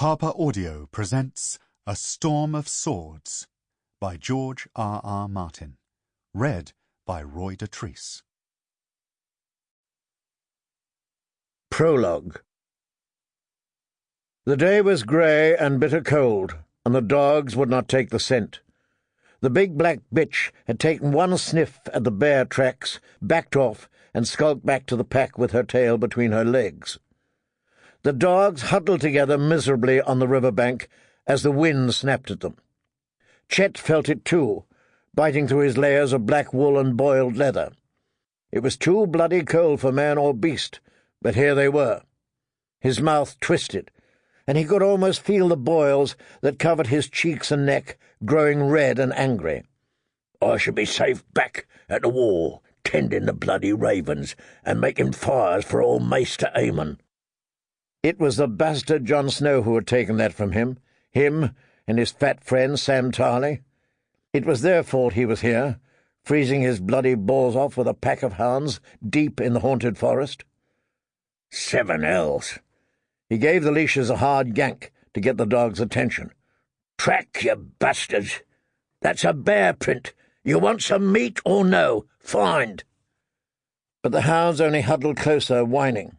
Harper Audio presents A Storm of Swords by George R. R. Martin. Read by Roy Dotrice. Prologue The day was grey and bitter cold, and the dogs would not take the scent. The big black bitch had taken one sniff at the bear tracks, backed off, and skulked back to the pack with her tail between her legs. The dogs huddled together miserably on the river bank as the wind snapped at them. Chet felt it too, biting through his layers of black wool and boiled leather. It was too bloody cold for man or beast, but here they were. His mouth twisted, and he could almost feel the boils that covered his cheeks and neck growing red and angry. I should be safe back at the wall, tending the bloody ravens and making fires for old Maester Aemon. It was the bastard Jon Snow who had taken that from him, him and his fat friend Sam Tarly. It was their fault he was here, freezing his bloody balls off with a pack of hounds deep in the haunted forest. Seven hells! He gave the leashes a hard yank to get the dog's attention. Track, you bastards! That's a bear print. You want some meat or no? Find! But the hounds only huddled closer, whining.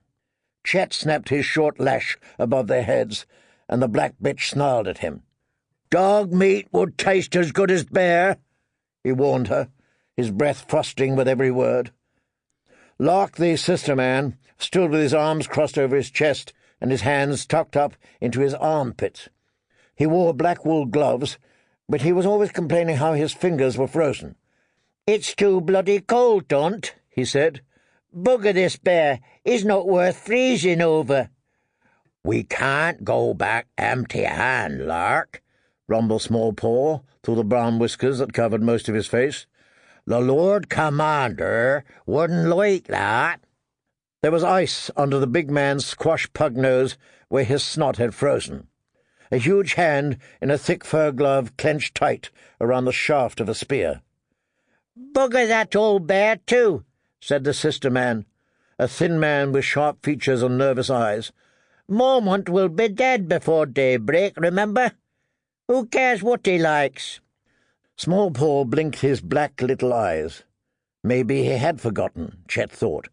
Chet snapped his short lash above their heads, and the black bitch snarled at him. Dog meat would taste as good as bear, he warned her, his breath frosting with every word. Lark, the sister man, stood with his arms crossed over his chest and his hands tucked up into his armpits. He wore black wool gloves, but he was always complaining how his fingers were frozen. It's too bloody cold, don't, he said. Bugger this bear he's not worth freezing over. We can't go back empty hand, Lark, rumbled Small Paul through the brown whiskers that covered most of his face. The Lord Commander wouldn't like that. There was ice under the big man's squash pug nose where his snot had frozen. A huge hand in a thick fur glove clenched tight around the shaft of a spear. Bugger that old bear, too, said the sister man, a thin man with sharp features and nervous eyes. Mormont will be dead before daybreak, remember? Who cares what he likes? Small Paul blinked his black little eyes. Maybe he had forgotten, Chet thought.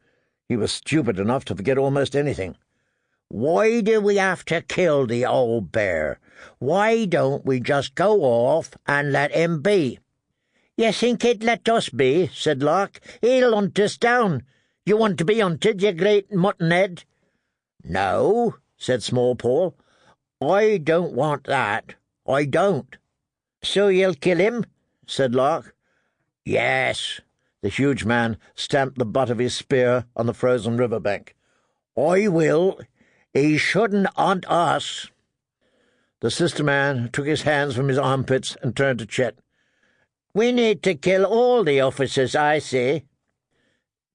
He was stupid enough to forget almost anything. Why do we have to kill the old bear? Why don't we just go off and let him be? You think he'd let us be, said Lark. He'll hunt us down. You want to be hunted, you great muttonhead? No, said Small Paul. I don't want that. I don't. So you'll kill him? said Lark. Yes. The huge man stamped the butt of his spear on the frozen river bank. I will. He shouldn't hunt us. The sister man took his hands from his armpits and turned to Chet. We need to kill all the officers, I say.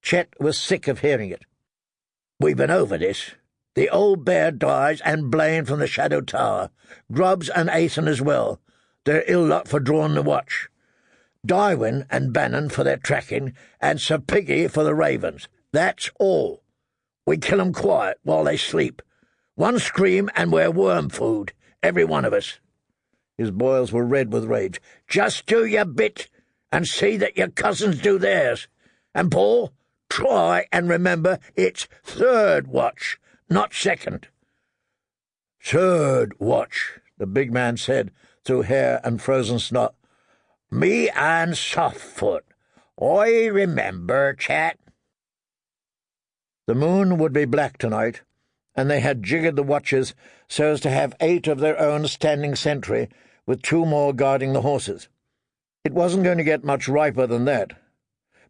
Chet was sick of hearing it. We've been over this. The old bear dies, and Blane from the Shadow Tower. Grubbs and Aethan as well. They're ill luck for drawing the watch. Dywen and Bannen for their tracking, and Sir Piggy for the ravens. That's all. We kill 'em quiet while they sleep. One scream, and we're worm food, every one of us. His boils were red with rage. Just do your bit, and see that your cousins do theirs. And, Paul, try and remember it's third watch, not second. Third watch, the big man said through hair and frozen snot. Me and Softfoot. I remember, Chet. The moon would be black tonight, and they had jiggered the watches so as to have eight of their own standing sentry, with two more guarding the horses. It wasn't going to get much riper than that.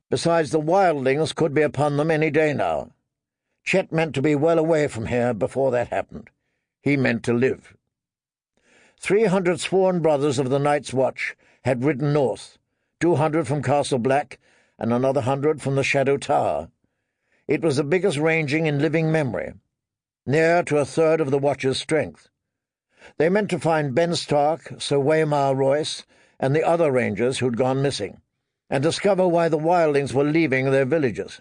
Besides, the wildlings could be upon them any day now. Chet meant to be well away from here before that happened. He meant to live. Three hundred sworn brothers of the Night's Watch had ridden north, two hundred from Castle Black, and another hundred from the Shadow Tower. It was the biggest ranging in living memory, near to a third of the Watch's strength. They meant to find Ben Stark, Sir Waymar Royce, and the other rangers who'd gone missing, and discover why the wildlings were leaving their villages.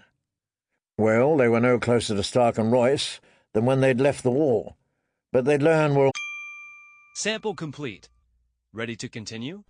Well, they were no closer to Stark and Royce than when they'd left the wall, but they'd learn were Sample complete. Ready to continue?